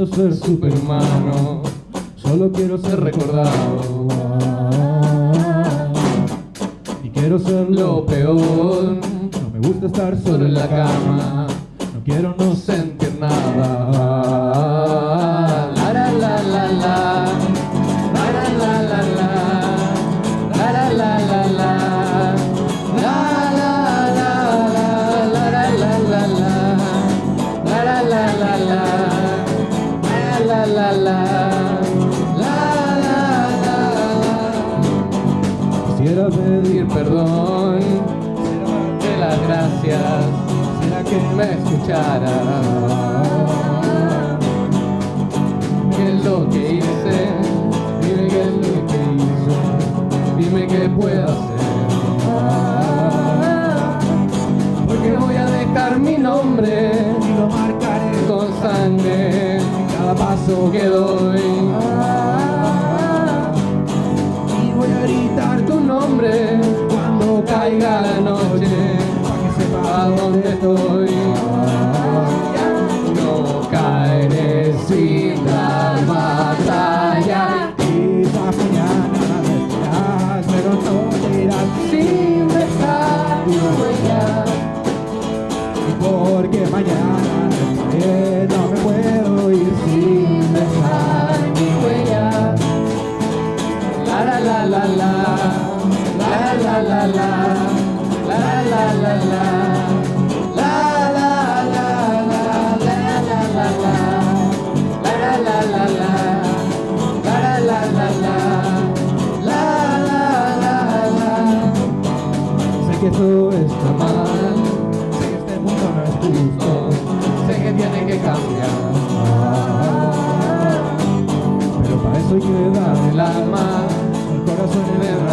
pienso ser superhumano, solo quiero ser recordado. Y quiero ser lo peor, no me gusta estar solo en la cama, no quiero no sentir nada. paso que doy. Y voy a gritar tu nombre cuando caiga la noche Para que sepa dónde estoy.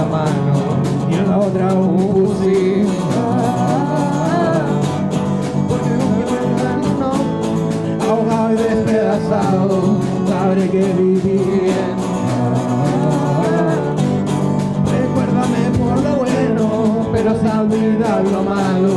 una y en la otra un fusil. Porque un ahogado y despedazado, sabré que viví. Recuérdame por lo bueno, pero saldrá lo malo.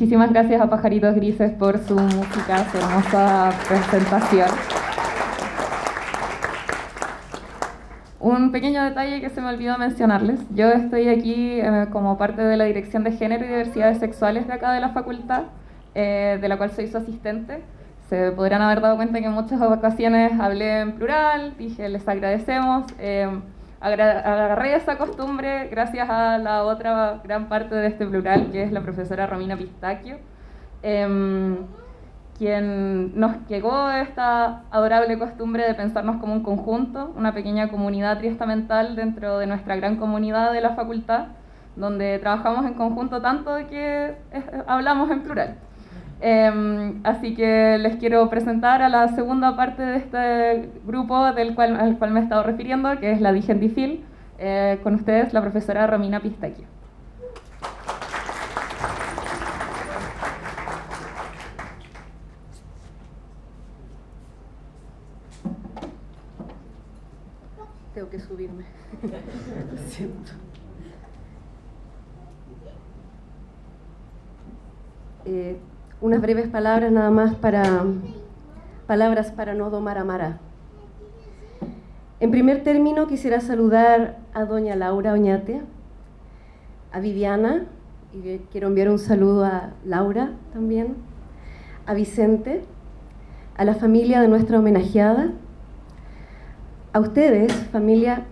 Muchísimas gracias a Pajaritos Grises por su música, su hermosa presentación. Un pequeño detalle que se me olvidó mencionarles. Yo estoy aquí eh, como parte de la Dirección de Género y Diversidades Sexuales de acá de la facultad, eh, de la cual soy su asistente. Se podrán haber dado cuenta que en muchas ocasiones hablé en plural, dije les agradecemos. Eh, agarré esa costumbre gracias a la otra gran parte de este plural, que es la profesora Romina Pistacchio, em, quien nos llegó esta adorable costumbre de pensarnos como un conjunto, una pequeña comunidad triestamental dentro de nuestra gran comunidad de la facultad, donde trabajamos en conjunto tanto que hablamos en plural. Em, así que les quiero presentar a la segunda parte de este grupo del cual, al cual me he estado refiriendo, que es la Digendifil. Eh, con ustedes, la profesora Romina Pistacchio. Tengo que subirme. siento. Eh, unas breves palabras nada más para palabras para no domar a Mara. En primer término quisiera saludar a doña Laura Oñate, a Viviana, y quiero enviar un saludo a Laura también, a Vicente, a la familia de nuestra homenajeada, a ustedes, familia,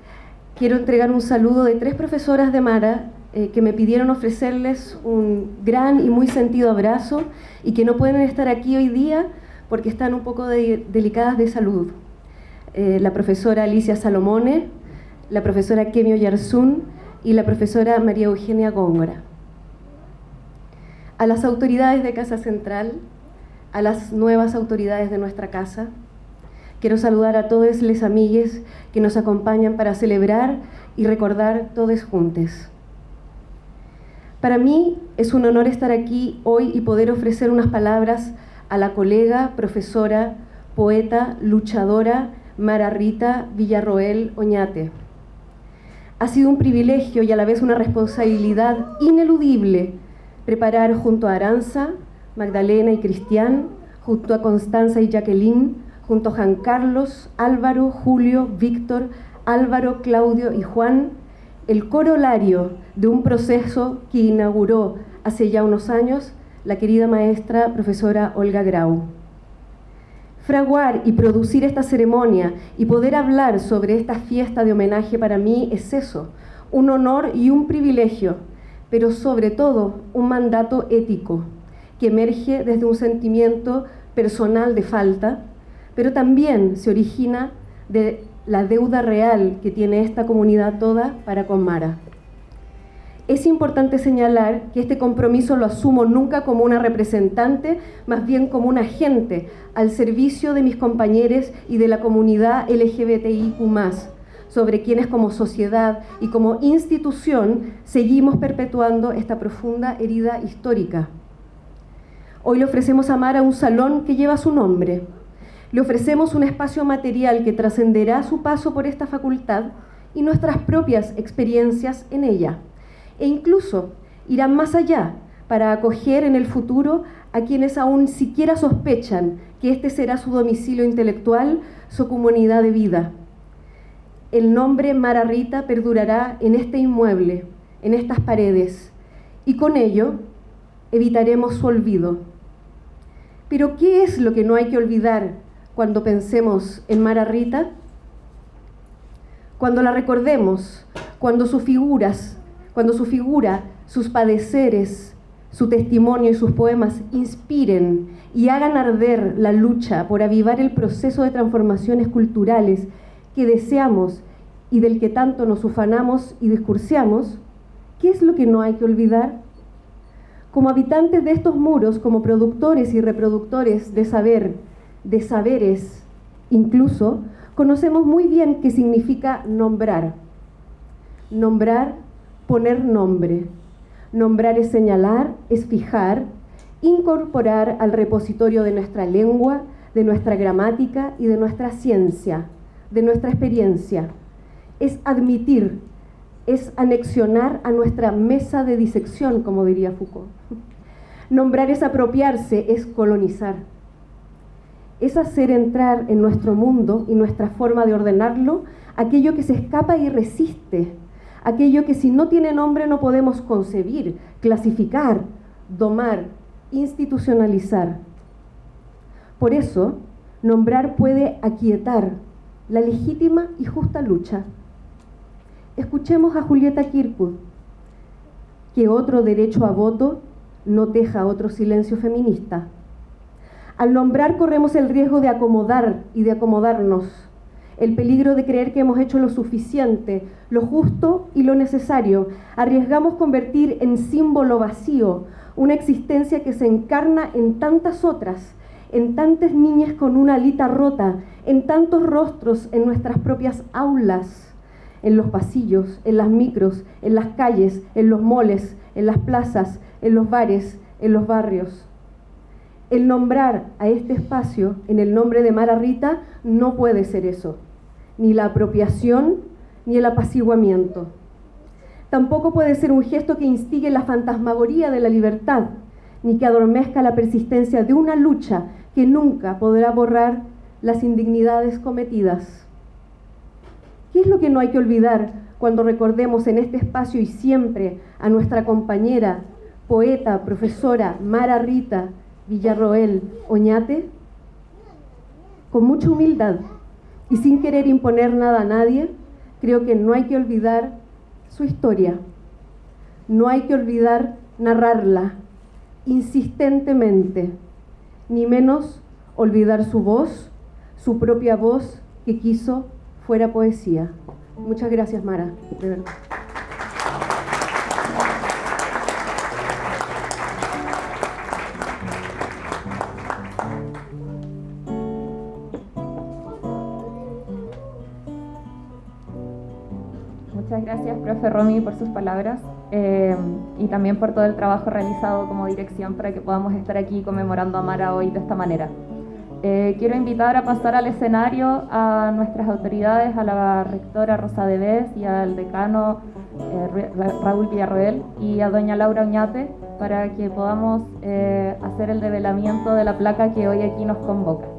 quiero entregar un saludo de tres profesoras de Mara eh, que me pidieron ofrecerles un gran y muy sentido abrazo y que no pueden estar aquí hoy día porque están un poco delicadas de salud. Eh, la profesora Alicia Salomone, la profesora Kemio Yarsun y la profesora María Eugenia Góngora. A las autoridades de Casa Central, a las nuevas autoridades de nuestra casa, quiero saludar a todos les amigues que nos acompañan para celebrar y recordar todos juntos. Para mí es un honor estar aquí hoy y poder ofrecer unas palabras a la colega, profesora, poeta, luchadora Mara Rita Villarroel Oñate. Ha sido un privilegio y a la vez una responsabilidad ineludible preparar junto a Aranza, Magdalena y Cristian, junto a Constanza y Jacqueline, junto a Juan Carlos, Álvaro, Julio, Víctor, Álvaro, Claudio y Juan, el corolario de un proceso que inauguró hace ya unos años la querida maestra profesora Olga Grau. Fraguar y producir esta ceremonia y poder hablar sobre esta fiesta de homenaje para mí es eso, un honor y un privilegio, pero sobre todo un mandato ético que emerge desde un sentimiento personal de falta, pero también se origina de la deuda real que tiene esta comunidad toda para con Mara. Es importante señalar que este compromiso lo asumo nunca como una representante, más bien como un agente al servicio de mis compañeros y de la comunidad LGBTIQ, sobre quienes como sociedad y como institución seguimos perpetuando esta profunda herida histórica. Hoy le ofrecemos a Mara un salón que lleva su nombre, le ofrecemos un espacio material que trascenderá su paso por esta facultad y nuestras propias experiencias en ella. E incluso irán más allá para acoger en el futuro a quienes aún siquiera sospechan que este será su domicilio intelectual, su comunidad de vida. El nombre Mara Rita perdurará en este inmueble, en estas paredes, y con ello evitaremos su olvido. Pero ¿qué es lo que no hay que olvidar cuando pensemos en Mara Rita? Cuando la recordemos, cuando sus figuras, cuando su figura, sus padeceres, su testimonio y sus poemas inspiren y hagan arder la lucha por avivar el proceso de transformaciones culturales que deseamos y del que tanto nos ufanamos y discursiamos, ¿qué es lo que no hay que olvidar? Como habitantes de estos muros, como productores y reproductores de saber, de saberes Incluso conocemos muy bien qué significa nombrar. Nombrar, poner nombre. Nombrar es señalar, es fijar, incorporar al repositorio de nuestra lengua, de nuestra gramática y de nuestra ciencia, de nuestra experiencia. Es admitir, es anexionar a nuestra mesa de disección, como diría Foucault. Nombrar es apropiarse, es colonizar. Es hacer entrar en nuestro mundo y nuestra forma de ordenarlo aquello que se escapa y resiste, aquello que si no tiene nombre no podemos concebir, clasificar, domar, institucionalizar. Por eso, nombrar puede aquietar la legítima y justa lucha. Escuchemos a Julieta Kirkwood, que otro derecho a voto no teja otro silencio feminista. Al nombrar corremos el riesgo de acomodar y de acomodarnos, el peligro de creer que hemos hecho lo suficiente, lo justo y lo necesario. Arriesgamos convertir en símbolo vacío una existencia que se encarna en tantas otras, en tantas niñas con una alita rota, en tantos rostros en nuestras propias aulas, en los pasillos, en las micros, en las calles, en los moles, en las plazas, en los bares, en los barrios. El nombrar a este espacio en el nombre de Mara Rita no puede ser eso, ni la apropiación ni el apaciguamiento. Tampoco puede ser un gesto que instigue la fantasmagoría de la libertad, ni que adormezca la persistencia de una lucha que nunca podrá borrar las indignidades cometidas. ¿Qué es lo que no hay que olvidar cuando recordemos en este espacio y siempre a nuestra compañera, poeta, profesora Mara Rita Villarroel Oñate? Con mucha humildad y sin querer imponer nada a nadie, creo que no hay que olvidar su historia. No hay que olvidar narrarla insistentemente, ni menos olvidar su voz, su propia voz que quiso fuera poesía. Muchas gracias, Mara. Profe Romy, por sus palabras eh, y también por todo el trabajo realizado como dirección para que podamos estar aquí conmemorando a Mara hoy de esta manera. Eh, quiero invitar a pasar al escenario a nuestras autoridades, a la rectora Rosa Debes y al decano eh, Raúl Villarroel y a doña Laura Oñate para que podamos hacer el develamiento de la placa que hoy aquí nos convoca.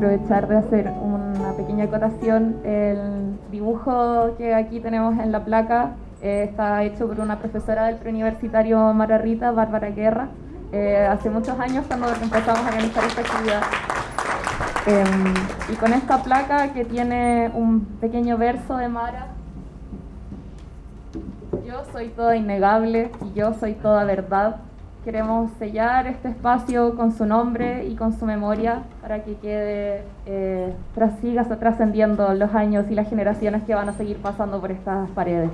Aprovechar de hacer una pequeña acotación. El dibujo que aquí tenemos en la placa eh, está hecho por una profesora del preuniversitario Mara Rita, Bárbara Guerra, eh, hace muchos años cuando empezamos a organizar esta actividad. Em, y con esta placa que tiene un pequeño verso de Mara, yo soy toda innegable y yo soy toda verdad. Queremos sellar este espacio con su nombre y con su memoria para que quede, eh, siga trascendiendo los años y las generaciones que van a seguir pasando por estas paredes.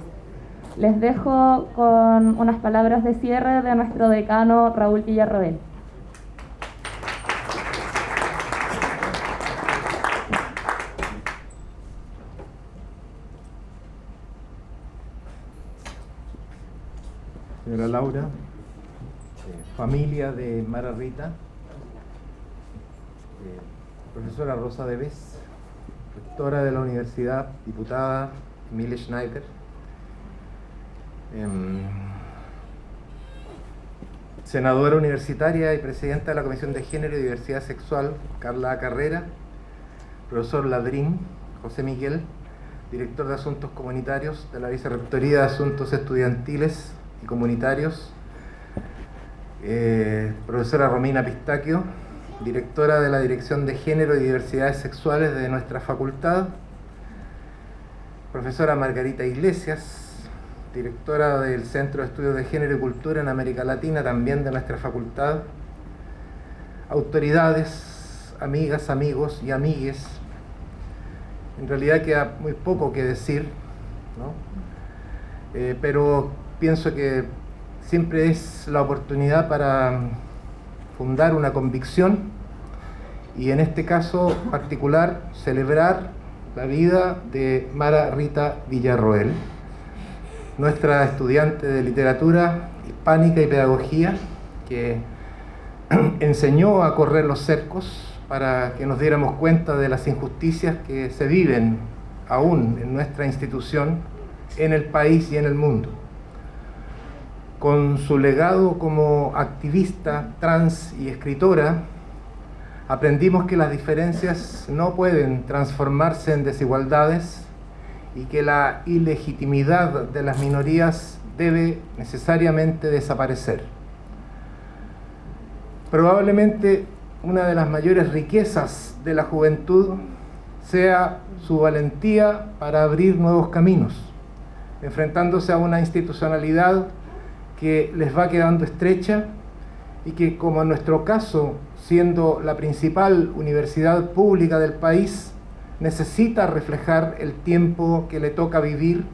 Les dejo con unas palabras de cierre de nuestro decano Raúl Villarroel. Señora Laura, familia de Mara Rita, eh, profesora Rosa Deves, rectora de la universidad, diputada Emilia Schneider, Em, senadora universitaria y presidenta de la Comisión de Género y Diversidad Sexual, Carla Carrera, profesor Ladrín, José Miguel, director de Asuntos Comunitarios de la Vicerrectoría de Asuntos Estudiantiles y Comunitarios, eh, profesora Romina Pistaquio, directora de la Dirección de Género y Diversidades Sexuales de nuestra facultad, profesora Margarita Iglesias, directora del Centro de Estudios de Género y Cultura en América Latina, también de nuestra facultad, autoridades, amigas, amigos y amigues. En realidad queda muy poco que decir, eh, pero pienso que siempre es la oportunidad para fundar una convicción y en este caso particular celebrar la vida de Mara Rita Villarroel nuestra estudiante de literatura hispánica y pedagogía, que <clears throat> enseñó a correr los cercos para que nos diéramos cuenta de las injusticias que se viven aún en nuestra institución, en el país y en el mundo. Con su legado como activista trans y escritora, aprendimos que las diferencias no pueden transformarse en desigualdades y que la ilegitimidad de las minorías debe necesariamente desaparecer. Probablemente una de las mayores riquezas de la juventud sea su valentía para abrir nuevos caminos, enfrentándose a una institucionalidad que les va quedando estrecha y que, como en nuestro caso, siendo la principal universidad pública del país, necesita reflejar el tiempo que le toca vivir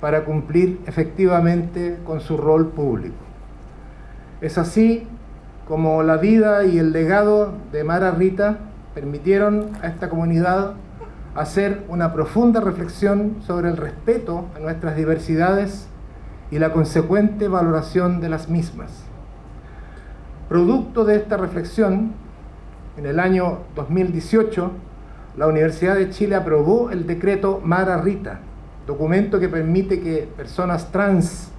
para cumplir efectivamente con su rol público. Es así como la vida y el legado de Mara Rita permitieron a esta comunidad hacer una profunda reflexión sobre el respeto a nuestras diversidades y la consecuente valoración de las mismas. Producto de esta reflexión, en el año 2018, la Universidad de Chile aprobó el decreto Mara Rita, documento que permite que personas trans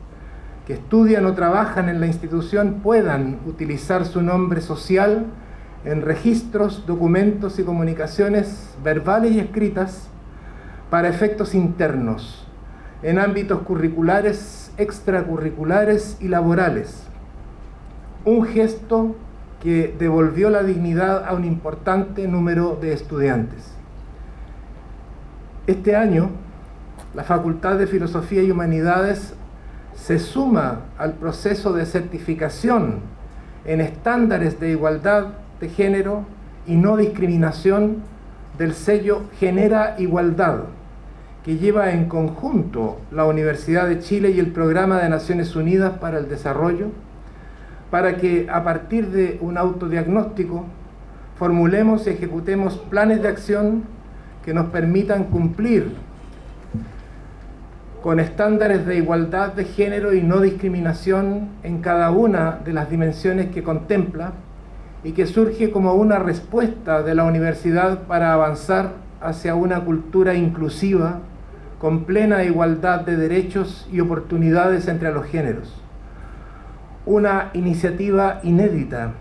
que estudian o trabajan en la institución puedan utilizar su nombre social en registros, documentos y comunicaciones verbales y escritas para efectos internos, en ámbitos curriculares, extracurriculares y laborales. Un gesto que devolvió la dignidad a un importante número de estudiantes. Este año, la Facultad de Filosofía y Humanidades se suma al proceso de certificación en estándares de igualdad de género y no discriminación del sello Genera Igualdad, que lleva en conjunto la Universidad de Chile y el Programa de Naciones Unidas para el Desarrollo, para que a partir de un autodiagnóstico formulemos y ejecutemos planes de acción que nos permitan cumplir con estándares de igualdad de género y no discriminación en cada una de las dimensiones que contempla y que surge como una respuesta de la universidad para avanzar hacia una cultura inclusiva con plena igualdad de derechos y oportunidades entre los géneros una iniciativa inédita,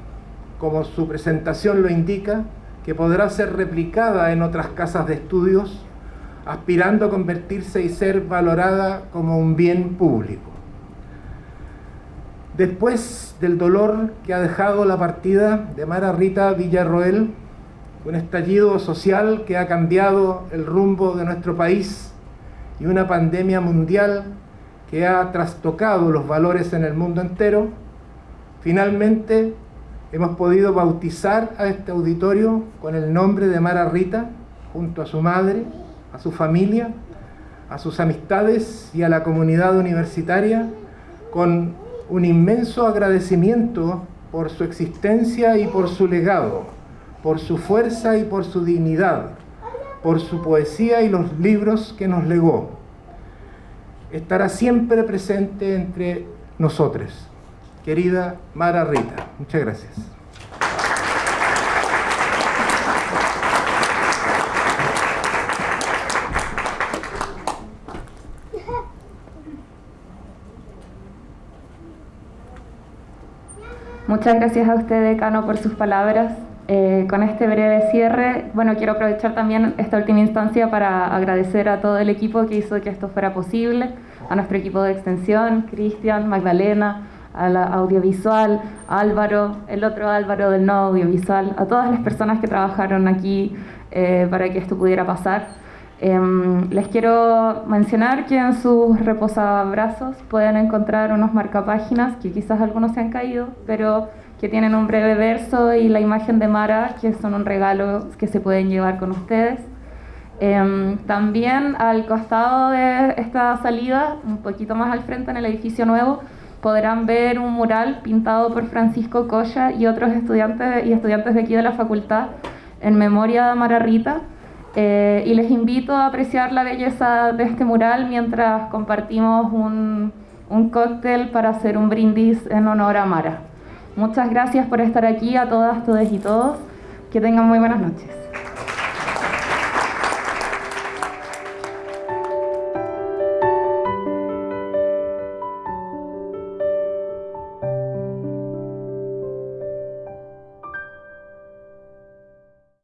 como su presentación lo indica, que podrá ser replicada en otras casas de estudios, aspirando a convertirse y ser valorada como un bien público. Después del dolor que ha dejado la partida de Mara Rita Villarroel, un estallido social que ha cambiado el rumbo de nuestro país y una pandemia mundial que ha trastocado los valores en el mundo entero, finalmente hemos podido bautizar a este auditorio con el nombre de Mara Rita, junto a su madre, a su familia, a sus amistades y a la comunidad universitaria, con un inmenso agradecimiento por su existencia y por su legado, por su fuerza y por su dignidad, por su poesía y los libros que nos legó. Estará siempre presente entre nosotros. Querida Mara Rita, muchas gracias. Muchas gracias a usted, decano, por sus palabras. Eh, con este breve cierre, bueno, quiero aprovechar también esta última instancia para agradecer a todo el equipo que hizo que esto fuera posible, a nuestro equipo de extensión, Cristian, Magdalena, a la audiovisual, Álvaro, el otro Álvaro del no audiovisual, a todas las personas que trabajaron aquí eh, para que esto pudiera pasar. Em, les quiero mencionar que en sus reposabrazos pueden encontrar unos marcapáginas que quizás algunos se han caído, pero que tienen un breve verso y la imagen de Mara, que son un regalo que se pueden llevar con ustedes. Em, también al costado de esta salida, un poquito más al frente en el edificio nuevo, podrán ver un mural pintado por Francisco Colla y otros estudiantes y estudiantes de aquí de la facultad en memoria de Mara Rita eh, y les invito a apreciar la belleza de este mural mientras compartimos un, un cóctel para hacer un brindis en honor a Mara. Muchas gracias por estar aquí a todas, todos y todos. Que tengan muy buenas noches.